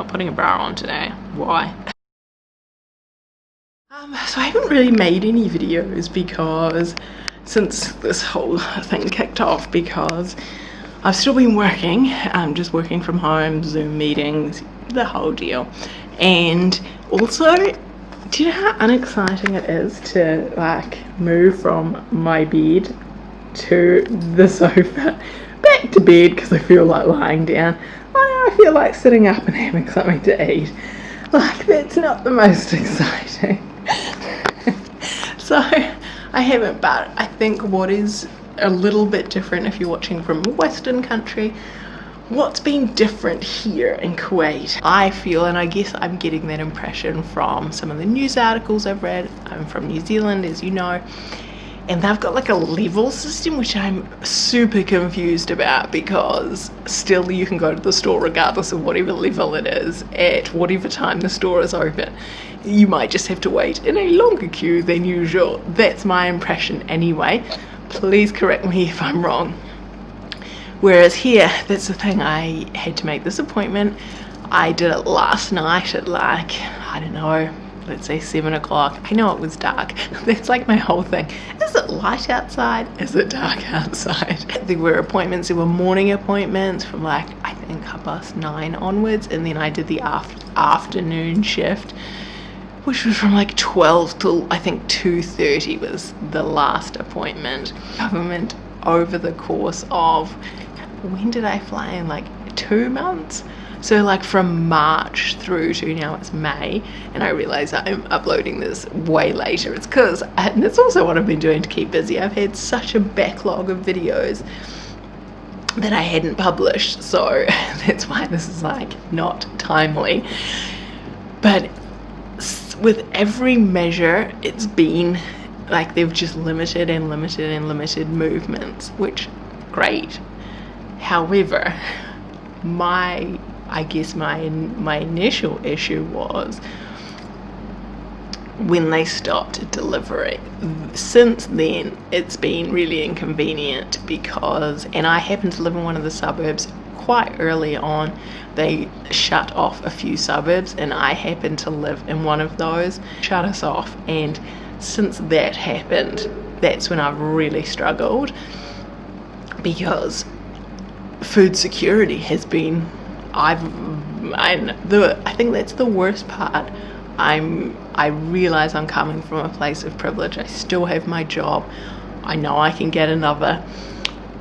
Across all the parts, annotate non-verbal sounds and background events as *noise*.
not putting a bra on today. Why? Um, so I haven't really made any videos because since this whole thing kicked off because I've still been working, I'm just working from home, Zoom meetings, the whole deal. And also, do you know how unexciting it is to like move from my bed to the sofa back to bed because I feel like lying down. *laughs* I feel like sitting up and having something to eat. Like that's not the most *laughs* exciting. *laughs* so I haven't but I think what is a little bit different if you're watching from a western country what's been different here in Kuwait I feel and I guess I'm getting that impression from some of the news articles I've read I'm from New Zealand as you know and they've got like a level system which I'm super confused about because still you can go to the store regardless of whatever level it is at whatever time the store is open. You might just have to wait in a longer queue than usual. That's my impression anyway. Please correct me *laughs* if I'm wrong. Whereas here that's the thing I had to make this appointment. I did it last night at like I don't know let's say seven o'clock. I know it was dark. *laughs* That's like my whole thing it light outside is it dark outside there were appointments there were morning appointments from like I think half past nine onwards and then I did the after afternoon shift which was from like 12 till I think 2.30 was the last appointment. Government over the course of, when did I fly in? Like two months? So like from March through to now it's May and I realize I'm uploading this way later. It's because, and it's also what I've been doing to keep busy. I've had such a backlog of videos that I hadn't published. So *laughs* that's why this is like not timely. But with every measure it's been like they've just limited and limited and limited movements which great however my I guess my my initial issue was when they stopped delivery since then it's been really inconvenient because and I happen to live in one of the suburbs quite early on. They shut off a few suburbs and I happen to live in one of those. Shut us off and since that happened that's when I've really struggled because food security has been I've I the I think that's the worst part. I'm I realize I'm coming from a place of privilege. I still have my job. I know I can get another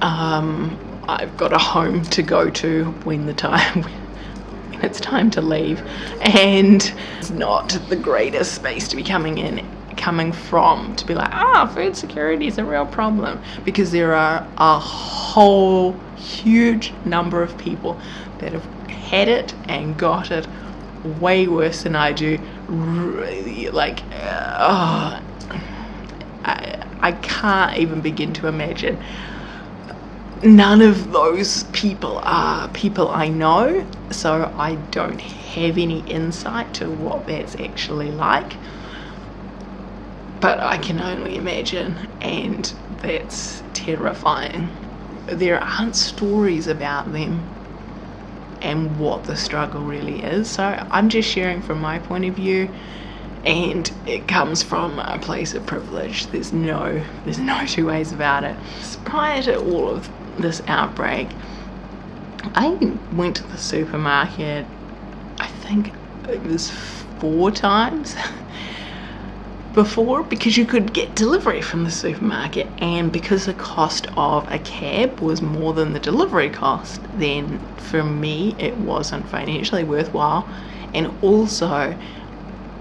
um, I've got a home to go to when the time *laughs* when it's time to leave. And it's not the greatest space to be coming in coming from to be like ah food security is a real problem. Because there are a whole huge number of people that have had it and got it way worse than I do. Really like uh, I, I can't even begin to imagine. None of those people are people I know so I don't have any insight to what that's actually like. But I can only imagine and that's terrifying. There aren't stories about them and what the struggle really is. So I'm just sharing from my point of view and it comes from a place of privilege. There's no there's no two ways about it. Prior to all of this outbreak, I went to the supermarket, I think it was four times *laughs* before because you could get delivery from the supermarket and because the cost of a cab was more than the delivery cost then for me it wasn't financially worthwhile. And also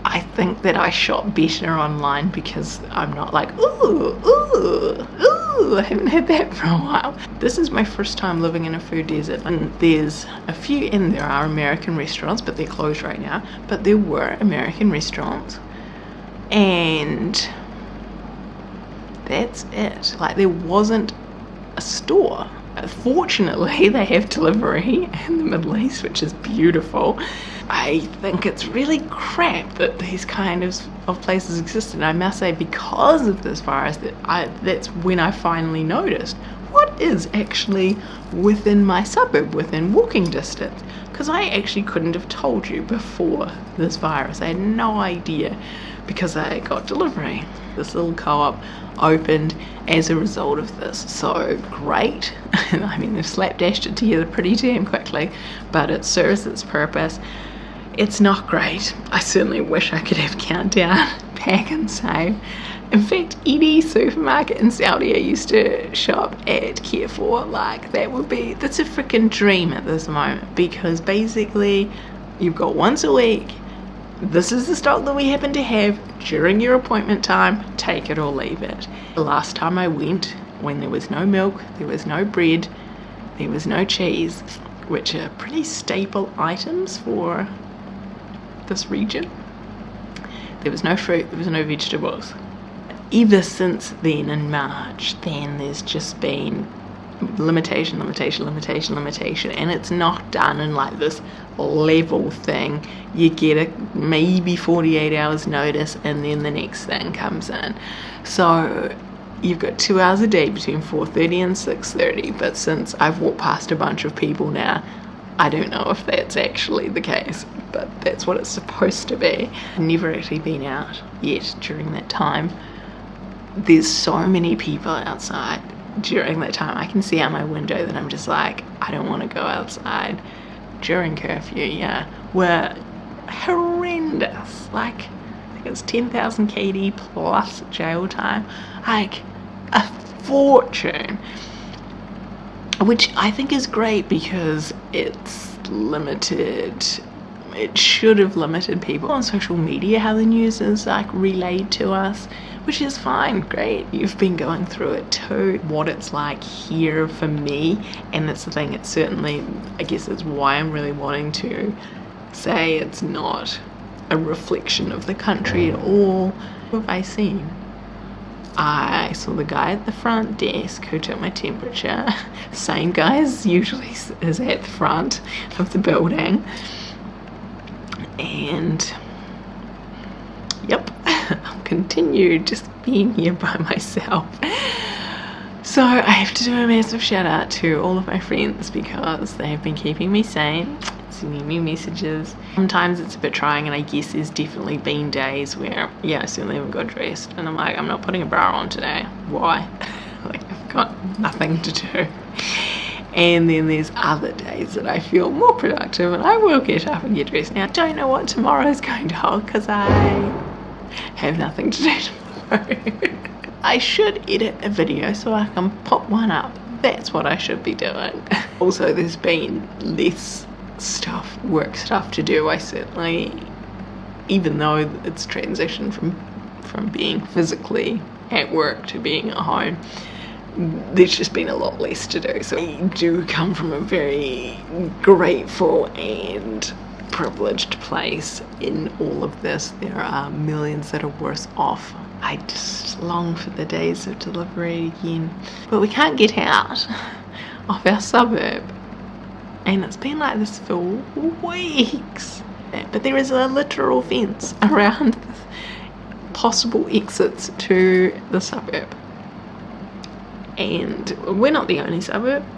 I think that I shop better online because I'm not like ooh ooh ooh I haven't had that *laughs* for a while. This is my first time living in a food desert and there's a few and there are American restaurants but they're closed right now but there were American restaurants and that's it like there wasn't a store fortunately *laughs* they have delivery in the Middle East which is beautiful I think it's really crap that these kind of, of places exist and I must say because of this virus that I that's when I finally noticed what is actually within my suburb, within walking distance. Because I actually couldn't have told you before this virus. I had no idea because I got delivery. This little co-op opened as a result of this. So great. *laughs* I mean, they've slapdashed it together pretty damn quickly, but it serves its purpose. It's not great. I certainly wish I could have countdown, Pak'nSave. In fact, any supermarket in Saudi I used to shop at Carrefour, like that would be, that's a freaking dream at this moment because basically you've got once a week, this is the stock that we happen to have during your appointment time, take it or leave it. The last time I went, when there was no milk, there was no bread, there was no cheese, which are pretty staple items for this region. There was no fruit, there was no vegetables. Ever since then in March, then there's just been limitation, limitation, limitation, limitation, and it's not done in like this level thing. You get a maybe 48 hours notice, and then the next thing comes in. So you've got two hours a day between 4.30 and 6.30 but since I've walked past a bunch of people now I don't know if that's actually the case, but that's what it's supposed to be. I've never actually been out yet during that time. There's so many people outside during that time. I can see out my window that I'm just like, I don't want to go outside during curfew, yeah. We're horrendous. Like, I think it's 10,000 KD plus jail time. Like, a fortune which I think is great because it's limited it should have limited people on social media how the news is like relayed to us which is fine great you've been going through it too what it's like here for me and that's the thing it's certainly i guess that's why i'm really wanting to say it's not a reflection of the country at all what have i seen I saw the guy at the front desk who took my temperature. *laughs* Same guy as usually is at the front of the building. And yep, *laughs* I'll continue just being here by *laughs* myself. So I have to do a massive shout out to all of my friends because they have been keeping me sane sending me messages. Sometimes it's a bit trying and I guess there's definitely been days where, yeah, I certainly haven't got dressed and I'm like, I'm not putting a bra on today. Why? *laughs* like I've got nothing to do. And then there's other days that I feel more productive and I will get up and get dressed. Now, I don't know what tomorrow is going to hold because I have nothing to do *laughs* tomorrow. I should edit a video so I can pop one up. That's what I should be doing. *laughs* also, there's been less stuff, work stuff to do. I certainly, even though it's transitioned from from being physically at work to being at home, there's just been a lot less to do. So I do come from a very grateful and privileged place in all of this. There are millions that are worse off. I just long for the days of delivery again. But we can't get out *laughs* of our suburb and it's been like this for weeks but there is a literal fence *laughs* around *laughs* possible exits to the suburb and we're not the only suburb